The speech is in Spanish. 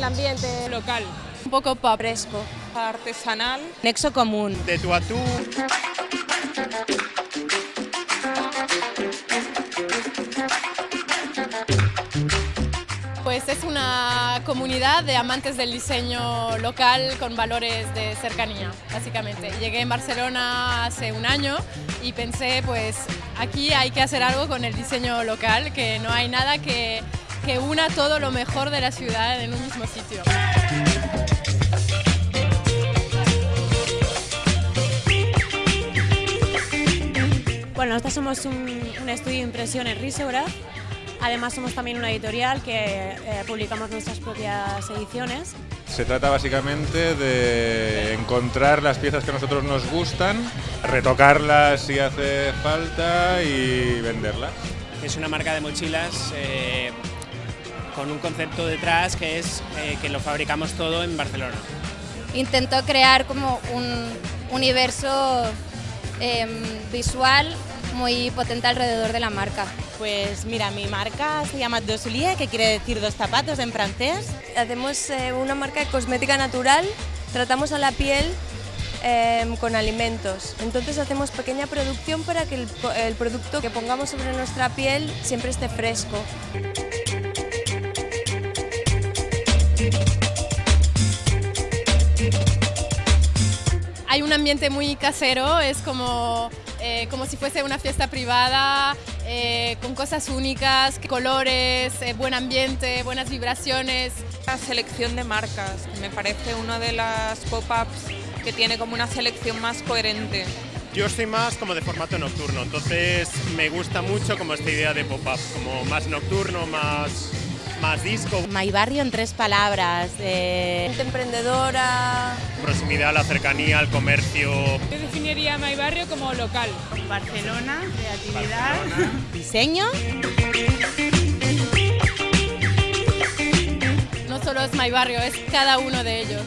El ambiente local, un poco pop fresco, artesanal, nexo común. de tú a tú. Pues es una comunidad de amantes del diseño local con valores de cercanía, básicamente. Llegué en Barcelona hace un año y pensé, pues aquí hay que hacer algo con el diseño local, que no hay nada que, que una todo lo mejor de la ciudad en un mismo sitio. Bueno, nosotros somos un, un estudio de impresión en Risebra. Además somos también una editorial que eh, publicamos nuestras propias ediciones. Se trata básicamente de encontrar las piezas que a nosotros nos gustan, retocarlas si hace falta y venderlas. Es una marca de mochilas eh, con un concepto detrás que es eh, que lo fabricamos todo en Barcelona. Intentó crear como un universo em, visual muy potente alrededor de la marca. Pues mira, mi marca se llama Dos que quiere decir dos zapatos en francés. Hacemos eh, una marca de cosmética natural, tratamos a la piel em, con alimentos. Entonces hacemos pequeña producción para que el, el producto que pongamos sobre nuestra piel siempre esté fresco. Ambiente muy casero, es como, eh, como si fuese una fiesta privada, eh, con cosas únicas, colores, eh, buen ambiente, buenas vibraciones. la selección de marcas, me parece una de las pop-ups que tiene como una selección más coherente. Yo soy más como de formato nocturno, entonces me gusta mucho como esta idea de pop-up, como más nocturno, más, más disco, My Barrio en tres palabras. eh, Gente emprendedora, proximidad la cercanía, al comercio. Yo definiría My Barrio como local. Barcelona, creatividad, diseño. No solo es My Barrio, es cada uno de ellos.